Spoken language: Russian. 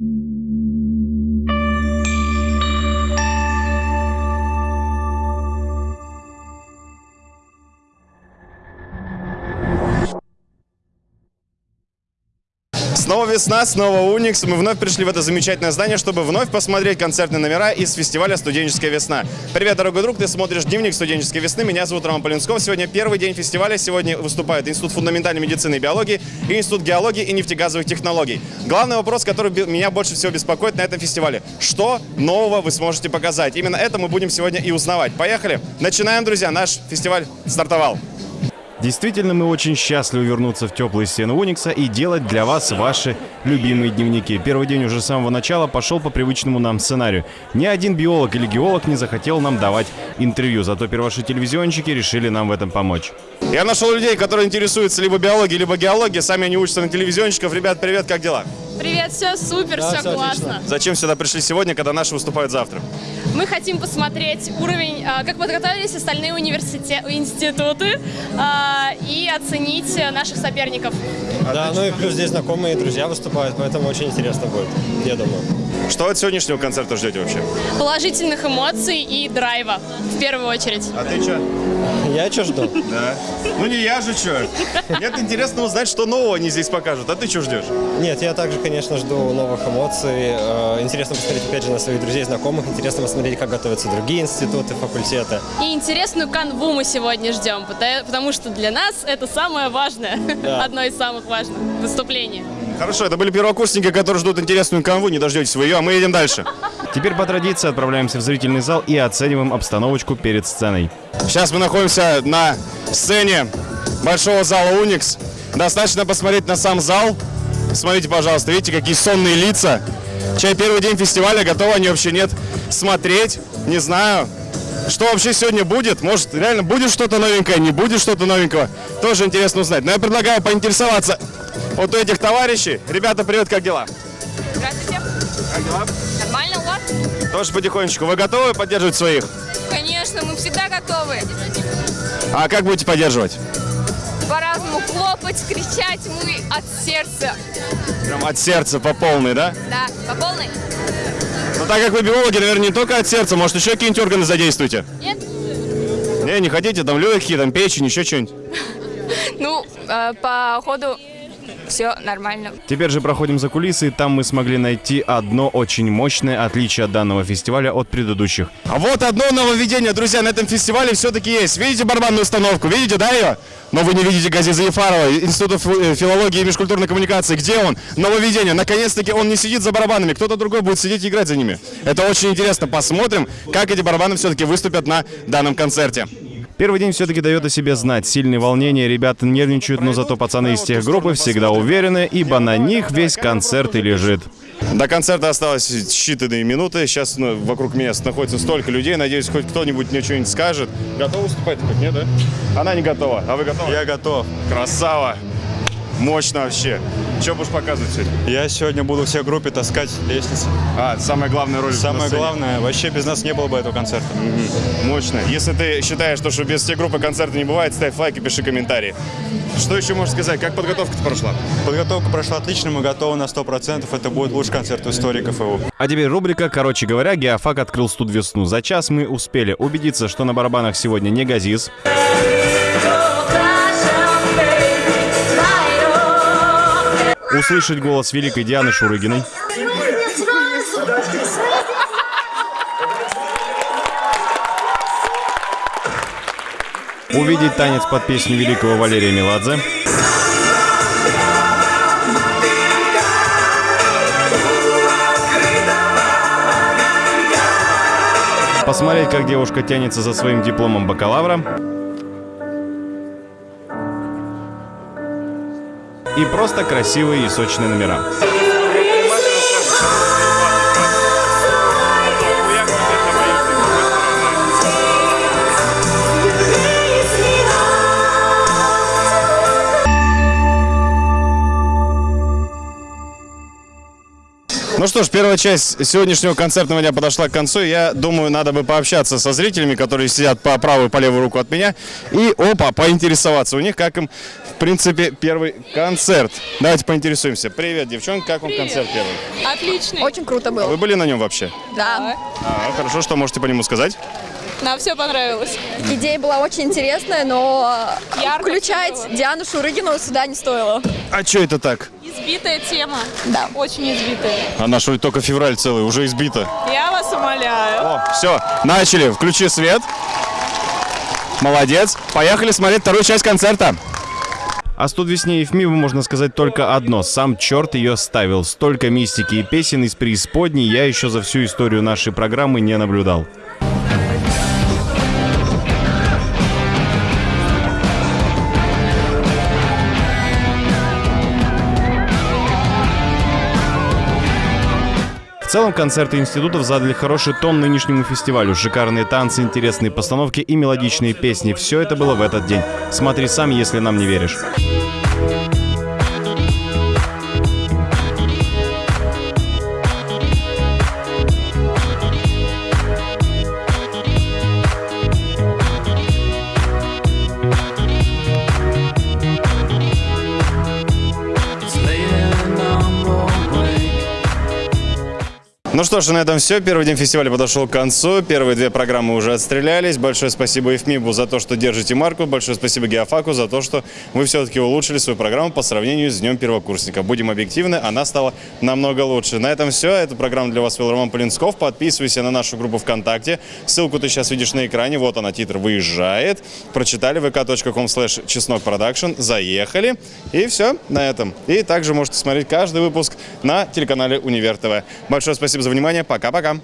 thank you Снова весна, снова Уникс. Мы вновь пришли в это замечательное здание, чтобы вновь посмотреть концертные номера из фестиваля «Студенческая весна». Привет, дорогой друг, ты смотришь «Дневник студенческой весны». Меня зовут Роман Полинсков. Сегодня первый день фестиваля. Сегодня выступают Институт фундаментальной медицины и биологии и Институт геологии и нефтегазовых технологий. Главный вопрос, который меня больше всего беспокоит на этом фестивале. Что нового вы сможете показать? Именно это мы будем сегодня и узнавать. Поехали! Начинаем, друзья. Наш фестиваль стартовал. Действительно, мы очень счастливы вернуться в теплые стены Уникса и делать для вас ваши любимые дневники. Первый день уже с самого начала пошел по привычному нам сценарию. Ни один биолог или геолог не захотел нам давать интервью, зато первоши телевизионщики решили нам в этом помочь. Я нашел людей, которые интересуются либо биологией, либо геологией. Сами они учатся на телевизионщиков. Ребят, привет, как дела? Привет, все супер, все классно. Зачем сюда пришли сегодня, когда наши выступают завтра? Мы хотим посмотреть уровень, а, как подготовились остальные университеты, институты а, и оценить наших соперников. Да, ну и плюс здесь знакомые и друзья выступают, поэтому очень интересно будет, я думаю. Что от сегодняшнего концерта ждете вообще? Положительных эмоций и драйва, в первую очередь. А ты что? Я что жду? Да. Ну не я же что. Нет, интересно узнать, что нового они здесь покажут. А ты что ждешь? Нет, я также, конечно, жду новых эмоций. Э, Интересно посмотреть, опять же, на своих друзей, знакомых. Интересно посмотреть, как готовятся другие институты, факультеты. И интересную канву мы сегодня ждем, потому что для нас это самое важное, Да. одно из самых важных выступлений. Хорошо, это были первокурсники, которые ждут интересную канву. Не дождетесь вы ее, а мы едем дальше. Теперь по традиции отправляемся в зрительный зал и оцениваем обстановочку перед сценой. Сейчас мы находимся на сцене большого зала Уникс. Достаточно посмотреть на сам зал. Смотрите, пожалуйста, видите, какие сонные лица. Чай первый день фестиваля, готовы они вообще нет смотреть. Не знаю, что вообще сегодня будет. Может, реально будет что-то новенькое, не будет что-то новенького. Тоже интересно узнать. Но я предлагаю поинтересоваться вот у этих товарищей. Ребята, привет, как дела? Здравствуйте. Как дела? Нормально у вас? Тоже потихонечку. Вы готовы поддерживать своих? Конечно, мы всегда готовы. А как будете поддерживать? По-разному хлопать, кричать мы от сердца. Прям от сердца по полной, да? Да, по полной? Ну так как вы биологи, наверное, не только от сердца, может еще какие-нибудь органы задействуете? Нет? Не, не хотите, там легкие, там печень, еще что-нибудь. Ну, э, по ходу все нормально. Теперь же проходим за кулисы, и там мы смогли найти одно очень мощное отличие от данного фестиваля от предыдущих. А вот одно нововведение, друзья, на этом фестивале все-таки есть. Видите барабанную установку? Видите, да, ее? Но вы не видите Газиза Ефарова, Института э, филологии и межкультурной коммуникации. Где он? Нововведение. Наконец-таки он не сидит за барабанами, кто-то другой будет сидеть и играть за ними. Это очень интересно. Посмотрим, как эти барабаны все-таки выступят на данном концерте. Первый день все-таки дает о себе знать. Сильные волнения, ребята нервничают, но зато пацаны из тех группы всегда уверены, ибо на них весь концерт и лежит. До концерта осталось считанные минуты. Сейчас ну, вокруг меня находится столько людей. Надеюсь, хоть кто-нибудь мне что-нибудь скажет. Готова выступать? Хоть нет, да? Она не готова. А вы готовы? Я готов. Красава! Мощно вообще. Что будешь показывать сегодня? Я сегодня буду всей группе таскать лестницы. А, самая главная роль Самое главное, вообще без нас не было бы этого концерта. Мощно. Если ты считаешь, что, что без всей группы концерта не бывает, ставь лайк и пиши комментарии. Что еще можешь сказать? Как подготовка-то прошла? Подготовка прошла отлично, мы готовы на 100%. Это будет лучший концерт в истории КФУ. А теперь рубрика «Короче говоря, Геофак открыл студ весну». За час мы успели убедиться, что на барабанах сегодня не газиз. Услышать голос великой Дианы Шурыгиной. Увидеть танец под песню великого Валерия Меладзе. Посмотреть, как девушка тянется за своим дипломом бакалавра. И просто красивые и сочные номера. Ну что ж, первая часть сегодняшнего концертного дня подошла к концу. Я думаю, надо бы пообщаться со зрителями, которые сидят по правую и по левую руку от меня. И, опа, поинтересоваться у них, как им, в принципе, первый концерт. Давайте поинтересуемся. Привет, девчонки, как вам концерт первый? Отличный. Очень круто было. Вы были на нем вообще? Да. А, хорошо, что можете по нему сказать? Нам все понравилось. Идея была очень интересная, но Ярко включать. Диану Шурыгину сюда не стоило. А что это так? Избитая тема. Да. Очень избитая. Она что ли только февраль целый, уже избита. Я вас умоляю. О, все, начали. Включи свет. Молодец. Поехали смотреть вторую часть концерта. О студвесне Евмиву можно сказать только одно. Сам черт ее ставил. Столько мистики и песен из преисподней я еще за всю историю нашей программы не наблюдал. Целом, концерты институтов задали хороший тон нынешнему фестивалю. Шикарные танцы, интересные постановки и мелодичные песни. Все это было в этот день. Смотри сам, если нам не веришь. Ну что ж, на этом все. Первый день фестиваля подошел к концу. Первые две программы уже отстрелялись. Большое спасибо ИФМИБу за то, что держите марку. Большое спасибо Геофаку за то, что вы все-таки улучшили свою программу по сравнению с Днем Первокурсника. Будем объективны, она стала намного лучше. На этом все. Эту программу для вас вел Роман Полинсков. Подписывайся на нашу группу ВКонтакте. Ссылку ты сейчас видишь на экране. Вот она, титр выезжает. Прочитали vk.com slash чеснок продакшн. Заехали. И все на этом. И также можете смотреть каждый выпуск на телеканале Универ ТВ. Большое спасибо за внимание. Пока-пока.